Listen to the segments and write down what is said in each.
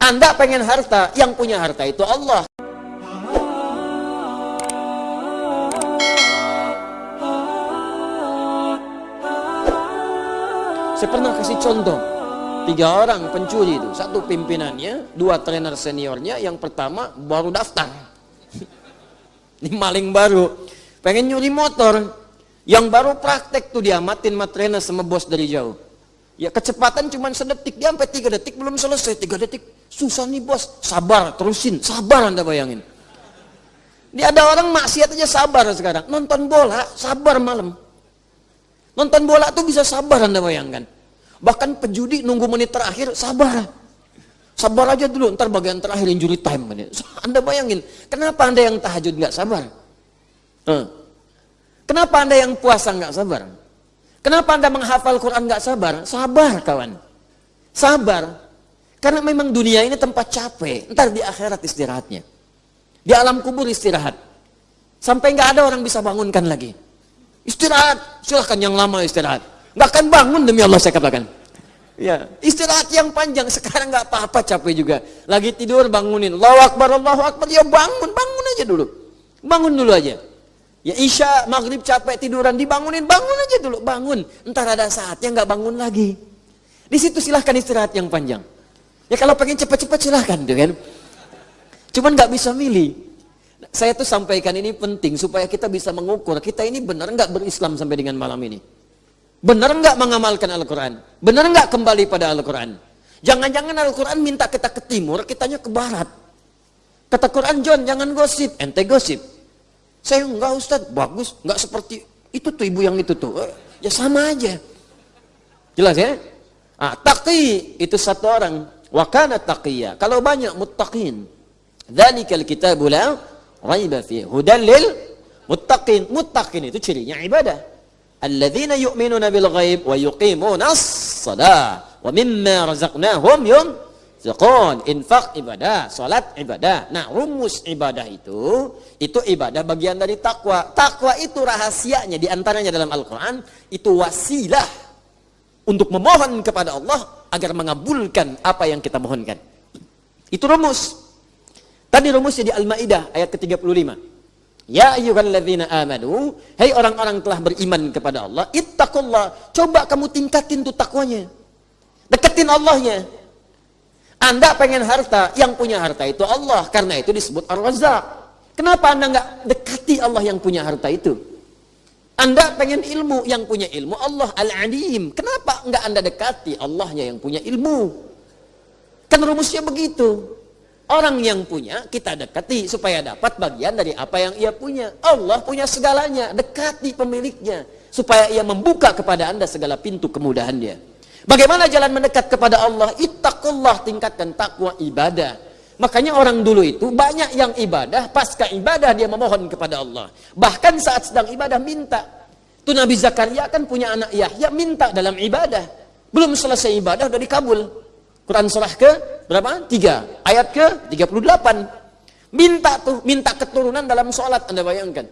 Anda pengen harta, yang punya harta itu Allah. Saya pernah kasih contoh. Tiga orang pencuri itu. Satu pimpinannya, dua trainer seniornya. Yang pertama baru daftar. Ini maling baru. Pengen nyuri motor. Yang baru praktek tuh diamatin sama trainer sama bos dari jauh. Ya kecepatan cuma sedetik. Dia sampai tiga detik belum selesai. Tiga detik. Susah nih bos. Sabar, terusin. Sabar anda bayangin. Dia ada orang maksiat aja sabar sekarang. Nonton bola, sabar malam. Nonton bola tuh bisa sabar anda bayangkan. Bahkan pejudi nunggu menit terakhir sabar. Sabar aja dulu, ntar bagian terakhir injury time. Anda bayangin, kenapa anda yang tahajud nggak sabar? Kenapa anda yang puasa nggak sabar? Kenapa anda menghafal Quran nggak sabar? Sabar kawan, sabar. Karena memang dunia ini tempat capek. Ntar di akhirat istirahatnya, di alam kubur istirahat. Sampai nggak ada orang bisa bangunkan lagi. Istirahat, silahkan yang lama istirahat. Nggak akan bangun demi Allah saya katakan. Ya, istirahat yang panjang sekarang nggak apa-apa capek juga. Lagi tidur bangunin, Allahu Akbar, Allahu Akbar, ya bangun, bangun aja dulu. Bangun dulu aja. Ya Isya, Maghrib capek tiduran, dibangunin, bangun aja dulu, bangun. Entar ada saatnya nggak bangun lagi. Di situ silahkan istirahat yang panjang. Ya kalau pengen cepat-cepat silahkan, tuh kan. Cuman nggak bisa milih. Saya tuh sampaikan ini penting supaya kita bisa mengukur kita ini benar nggak berislam sampai dengan malam ini. Benar nggak mengamalkan Al-Quran? Benar nggak kembali pada Al-Quran? Jangan-jangan Al-Quran minta kita ke timur, kitanya ke barat. Kata Quran, John, jangan gosip. Ente gosip. Saya enggak Ustaz, bagus. Enggak seperti itu tuh ibu yang itu tuh. Eh, ya sama aja. Jelas ya? Ah, taqi itu satu orang. Wakana taqiyya. Kalau banyak muttaqin. Dzalikal kitabu la raiba fi hudan lil muttaqin. Muttaqin itu cirinya ibadah. Alladzina yu'minuna bil ghaib wa yuqimuna as-salah wa mimma razaqnahum yunfiqun. Infak ibadah, salat ibadah. Nah, rumus ibadah itu itu ibadah bagian dari takwa. Takwa itu rahasianya di antaranya dalam Al-Qur'an itu wasilah untuk memohon kepada Allah agar mengabulkan apa yang kita mohonkan. Itu rumus. Tadi rumusnya di Al-Maidah ayat ke-35. Ya ayyuhalladzina amanu, hai orang-orang telah beriman kepada Allah, ittaqullah. Coba kamu tingkatin tuh takwanya. Deketin Allahnya. Anda pengen harta, yang punya harta itu Allah. Karena itu disebut Ar-Razzaq. Kenapa Anda nggak dekati Allah yang punya harta itu? Anda pengen ilmu, yang punya ilmu Allah Al-Alim. Kenapa nggak Anda dekati Allahnya yang punya ilmu? Kan rumusnya begitu. Orang yang punya kita dekati supaya dapat bagian dari apa yang ia punya. Allah punya segalanya, dekati pemiliknya supaya ia membuka kepada Anda segala pintu kemudahan dia. Bagaimana jalan mendekat kepada Allah? Ittaqullah tingkatkan takwa ibadah. Makanya orang dulu itu banyak yang ibadah, pasca ibadah dia memohon kepada Allah. Bahkan saat sedang ibadah minta. Itu Nabi Zakaria kan punya anak Yahya minta dalam ibadah. Belum selesai ibadah udah dikabul. Quran surah ke berapa? Tiga. Ayat ke 38. Minta tuh, minta keturunan dalam sholat. Anda bayangkan.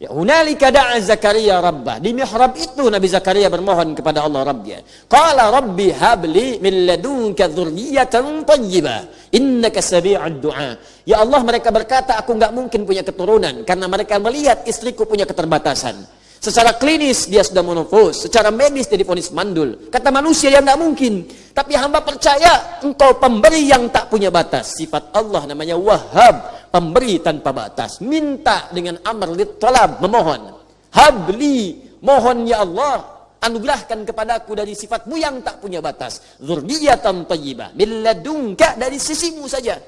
Ya, hunalika da'a Zakaria rabbah. Di mihrab itu Nabi Zakaria bermohon kepada Allah Rabbnya. Qala rabbi habli min ladunka dzurriyyatan thayyibah. Innaka sami'ud du'a. Ya Allah mereka berkata aku nggak mungkin punya keturunan karena mereka melihat istriku punya keterbatasan. Secara klinis dia sudah monofos, secara medis dia difonis mandul. Kata manusia yang nggak mungkin. Tapi hamba percaya engkau pemberi yang tak punya batas. Sifat Allah namanya Wahhab, pemberi tanpa batas. Minta dengan amr talab, memohon. Habli, mohon ya Allah, anugerahkan kepadaku dari sifatmu yang tak punya batas. Zurriyatan tayyibah, milladunka dari sisimu saja.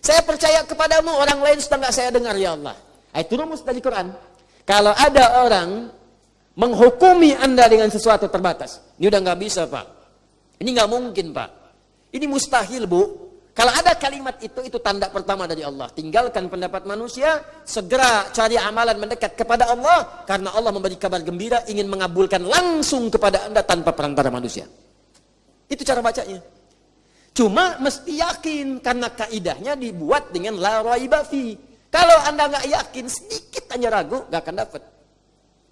Saya percaya kepadamu, orang lain sudah saya dengar ya Allah. Itu rumus dari Quran. Kalau ada orang menghukumi Anda dengan sesuatu terbatas, ini udah nggak bisa Pak. Ini nggak mungkin Pak. Ini mustahil Bu. Kalau ada kalimat itu, itu tanda pertama dari Allah. Tinggalkan pendapat manusia, segera cari amalan mendekat kepada Allah, karena Allah memberi kabar gembira, ingin mengabulkan langsung kepada Anda tanpa perantara manusia. Itu cara bacanya. Cuma mesti yakin, karena kaidahnya dibuat dengan la raibafi. Kalau anda nggak yakin, sedikit hanya ragu, nggak akan dapat.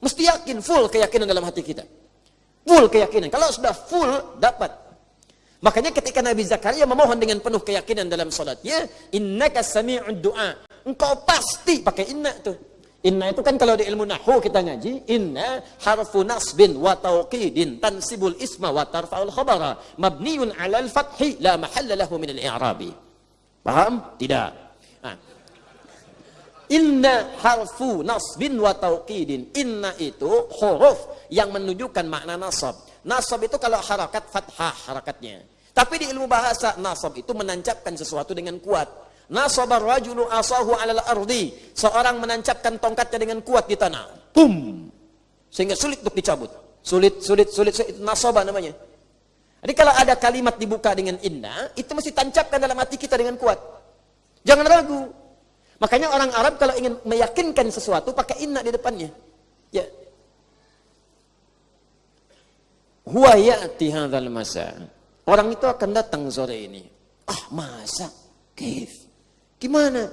Mesti yakin, full keyakinan dalam hati kita. Full keyakinan. Kalau sudah full, dapat. Makanya ketika Nabi Zakaria memohon dengan penuh keyakinan dalam salatnya, innaka sami'ud du'a. Engkau pasti pakai inna tuh. Inna itu kan kalau di ilmu nahwu kita ngaji, inna harfu nasbin wa tauqidin tansibul isma wa tarfa'ul khabara mabniun 'alal fathi la mahalla lahu min al-i'rabi. Paham? Tidak. Nah. Inna harfu nasbin wa tauqidin. Inna itu huruf yang menunjukkan makna nasab. Nasab itu kalau harakat fathah harakatnya. Tapi di ilmu bahasa nasab itu menancapkan sesuatu dengan kuat. Nasabar rajulu asahu alal ardi. Seorang menancapkan tongkatnya dengan kuat di tanah. Pum. Sehingga sulit untuk dicabut. Sulit, sulit, sulit, sulit. Nasabah namanya. Jadi kalau ada kalimat dibuka dengan inna, itu mesti tancapkan dalam hati kita dengan kuat. Jangan ragu. Makanya orang Arab kalau ingin meyakinkan sesuatu pakai inna di depannya. Ya. Huwa ya'ti hadzal masa. Orang itu akan datang sore ini. Ah, masa? Kif? Gimana?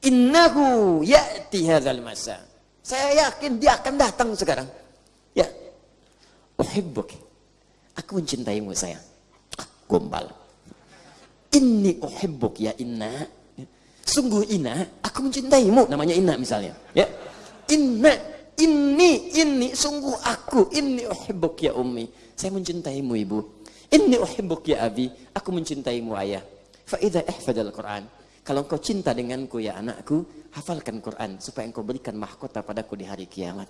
Innahu ya'ti hadzal masa. Saya yakin dia akan datang sekarang. Ya. Uhibbuk. Aku mencintaimu sayang. Ah, gombal. Inni uhibbuk ya inna. Sungguh inna, aku mencintaimu. Namanya inna misalnya. Ya. Inna, ini, ini, sungguh aku. Inni uhibbuk ya ummi. Saya mencintaimu ibu. Inni uhibbuk ya abi, aku mencintaimu ayah. Fa idza ihfadal Quran. Kalau engkau cinta denganku ya anakku, hafalkan Quran supaya engkau berikan mahkota padaku di hari kiamat.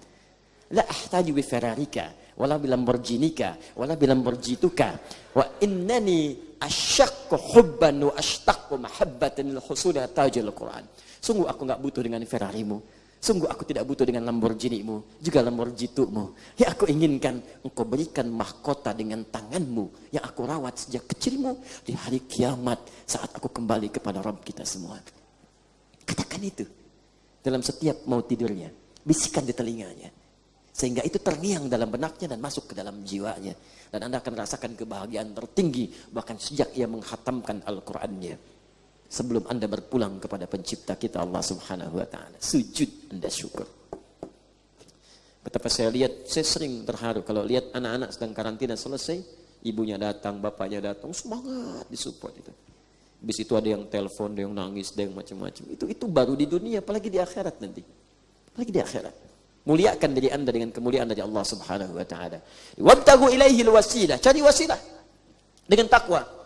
La ahtaju bi Ferrarika, wala bi Lamborghinika, wala bi Lamborghituka. Wa innani asyaqqu hubban wa ashtaqu mahabbatan lil husuli tajil Quran. Sungguh aku enggak butuh dengan Ferrarimu, Sungguh aku tidak butuh dengan Lamborghini-mu, juga Lamborghini-mu. Yang aku inginkan, engkau berikan mahkota dengan tanganmu yang aku rawat sejak kecilmu di hari kiamat saat aku kembali kepada Rabb kita semua. Katakan itu dalam setiap mau tidurnya. Bisikan di telinganya. Sehingga itu terngiang dalam benaknya dan masuk ke dalam jiwanya. Dan Anda akan merasakan kebahagiaan tertinggi bahkan sejak ia menghatamkan Al-Qur'annya sebelum Anda berpulang kepada pencipta kita Allah Subhanahu wa taala. Sujud Anda syukur. Betapa saya lihat, saya sering terharu kalau lihat anak-anak sedang karantina selesai, ibunya datang, bapaknya datang, semangat disupport itu. Habis itu ada yang telepon, ada yang nangis, ada yang macam-macam. Itu itu baru di dunia, apalagi di akhirat nanti. Apalagi di akhirat. Muliakan diri Anda dengan kemuliaan dari Allah Subhanahu wa taala. Wabtagu ilaihi wasilah, cari wasilah dengan takwa.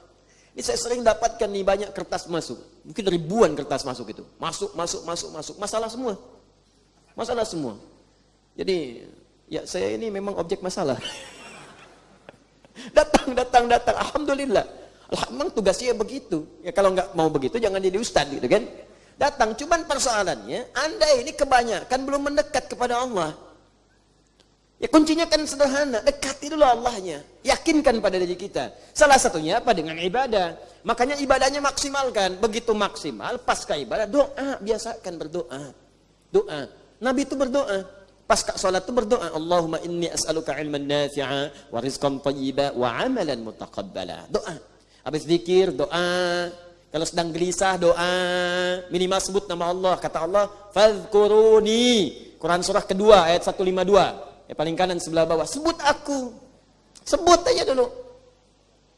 Ini saya sering dapatkan nih banyak kertas masuk. Mungkin ribuan kertas masuk itu. Masuk, masuk, masuk, masuk. Masalah semua. Masalah semua. Jadi, ya saya ini memang objek masalah. datang, datang, datang. Alhamdulillah. Memang tugasnya begitu. Ya kalau nggak mau begitu jangan jadi ustad gitu kan. Datang, cuman persoalannya Anda ini kebanyakan belum mendekat kepada Allah. Ya kuncinya kan sederhana, dekati dulu Allahnya. Yakinkan pada diri kita. Salah satunya apa? Dengan ibadah. Makanya ibadahnya maksimalkan. Begitu maksimal, pasca ibadah, doa. Biasakan berdoa. Doa. Nabi itu berdoa. Pasca sholat itu berdoa. Allahumma inni as'aluka ilman nafi'a, wa rizqan tayyiba, wa amalan mutaqabbala. Doa. Habis zikir, doa. Kalau sedang gelisah, doa. Minimal sebut nama Allah. Kata Allah, Fadhkuruni. Quran surah kedua, ayat 152. Ya, paling kanan sebelah bawah. Sebut aku. Sebut aja dulu.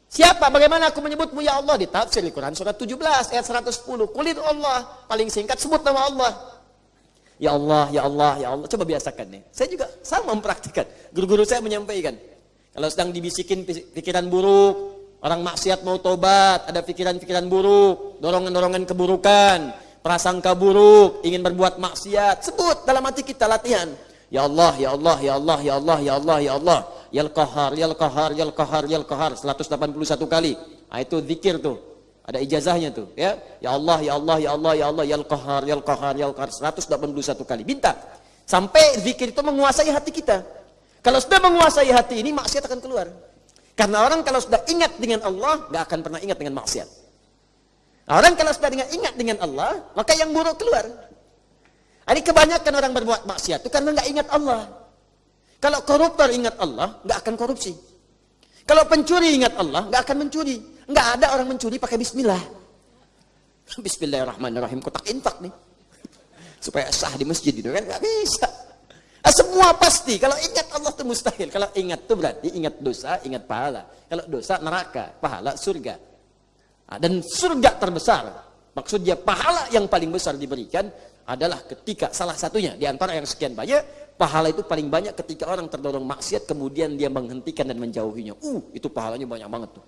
Siapa? Bagaimana aku menyebutmu ya Allah? Di tafsir Quran surat 17 ayat 110. Kulit Allah. Paling singkat sebut nama Allah. Ya Allah, ya Allah, ya Allah. Coba biasakan nih. Saya juga sama mempraktikkan. Guru-guru saya menyampaikan. Kalau sedang dibisikin pikiran buruk, orang maksiat mau tobat, ada pikiran-pikiran buruk, dorongan-dorongan keburukan, prasangka buruk, ingin berbuat maksiat, sebut dalam hati kita latihan. Ya Allah, Ya Allah, Ya Allah, Ya Allah, Ya Allah, Ya Allah. Ya Qahar, Ya Qahar, Ya Qahar, Ya Qahar 181 kali. Nah, itu zikir tuh. Ada ijazahnya tuh, ya. Ya Allah, Ya Allah, Ya Allah, Ya Allah, Ya Qahar, Ya Qahar, Ya Qahar 181 kali. Minta. Sampai zikir itu menguasai hati kita. Kalau sudah menguasai hati ini, maksiat akan keluar. Karena orang kalau sudah ingat dengan Allah, nggak akan pernah ingat dengan maksiat. Orang kalau sudah ingat dengan Allah, maka yang buruk keluar. Ini kebanyakan orang berbuat maksiat itu karena nggak ingat Allah. Kalau koruptor ingat Allah, nggak akan korupsi. Kalau pencuri ingat Allah, nggak akan mencuri. Nggak ada orang mencuri pakai Bismillah. Bismillahirrahmanirrahim. Kotak infak nih. Supaya sah di masjid itu kan nggak bisa. Ah, semua pasti. Kalau ingat Allah itu mustahil. Kalau ingat itu berarti ingat dosa, ingat pahala. Kalau dosa neraka, pahala surga. Nah, dan surga terbesar, maksudnya pahala yang paling besar diberikan adalah ketika salah satunya di antara yang sekian banyak, pahala itu paling banyak ketika orang terdorong maksiat kemudian dia menghentikan dan menjauhinya. Uh, itu pahalanya banyak banget tuh.